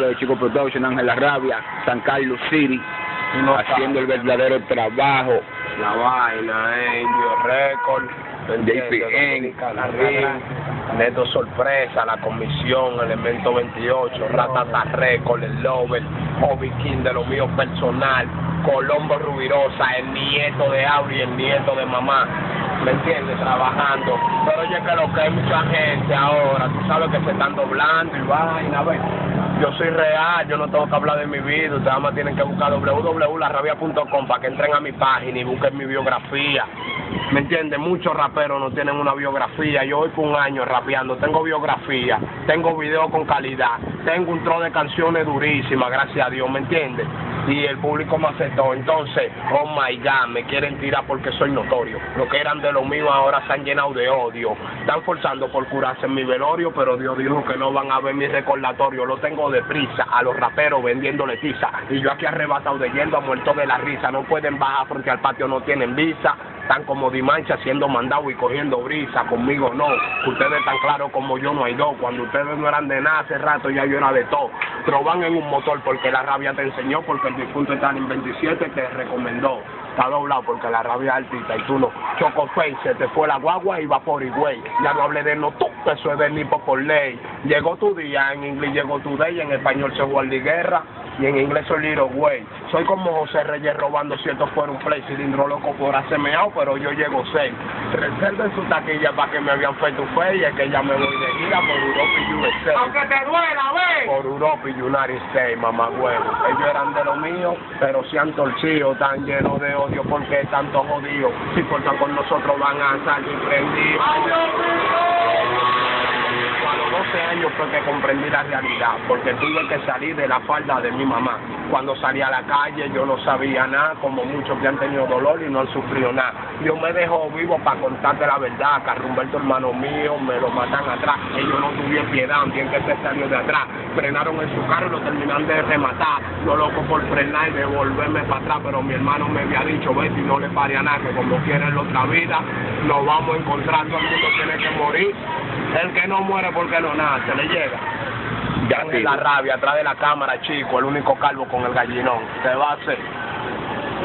de Chico Production, Ángel La Rabia, San Carlos City, haciendo el verdadero trabajo. La vaina, eh, Indio Record, JPN, Neto Sorpresa, La Comisión, Elemento 28, Ratata Record, El Lover, Hobby King de lo mío personal, Colombo Rubirosa, el nieto de Auri, el nieto de mamá, ¿me entiendes? Trabajando. Pero oye que lo que hay mucha gente ahora, tú sabes que se están doblando y vaina, ¿ves? Yo soy real, yo no tengo que hablar de mi vida, ustedes más tienen que buscar www.larrabia.com para que entren a mi página y busquen mi biografía. ¿Me entiendes? Muchos raperos no tienen una biografía. Yo voy por un año rapeando, tengo biografía, tengo video con calidad, tengo un tro de canciones durísimas, gracias a Dios, ¿me entiendes? Y el público me aceptó. Entonces, oh my God, me quieren tirar porque soy notorio. Lo que eran de lo mío ahora se han llenado de odio. Están forzando por curarse en mi velorio, pero Dios dijo que no van a ver mi recordatorio. Lo tengo deprisa a los raperos vendiéndole tiza. Y yo aquí arrebatado de yendo a muerto de la risa. No pueden bajar frente al patio, no tienen visa están como Dimancha siendo mandado y cogiendo brisa, conmigo no. Ustedes tan claros como yo no hay dos. Cuando ustedes no eran de nada hace rato ya yo era de todo. Troban en un motor porque la rabia te enseñó, porque el difunto en 27 te recomendó. Está doblado porque la rabia es altita y tú no. Choco face, se te fue la guagua y va por güey. Ya no hablé de no tú, eso es del nipo por ley. Llegó tu día, en inglés llegó tu day, en español se guarda guerra y en inglés soy Little Way. Soy como José Reyes robando cierto por un play, cilindro loco por hacerme pero yo llego seis. Reserven su taquilla para que me habían feito fe y es que ya me voy de gira por Europa y USA. Aunque te duela, ve. Por Europa y United States, mamá huevo. Ellos eran de lo mío, pero se han torcido, tan llenos de odio porque tanto jodido. Si cortan con nosotros van a salir prendidos. A los 12 años fue que comprendí la realidad, porque tuve que salir de la falda de mi mamá. Cuando salí a la calle yo no sabía nada, como muchos que han tenido dolor y no han sufrido nada. Dios me dejó vivo para contarte la verdad, Carrumberto hermano mío, me lo matan atrás. Ellos no tuvieron piedad, bien que se salió de atrás. Frenaron en su carro y lo terminan de rematar. Yo loco por frenar y devolverme para atrás, pero mi hermano me había dicho, vete y no le pare a nada, que como quieren la otra vida, nos vamos a encontrar, todo el mundo tiene que morir. El que no muere porque no nace, le llega. Ya la rabia atrás de la cámara, chico, el único calvo con el gallinón. Se va a hacer.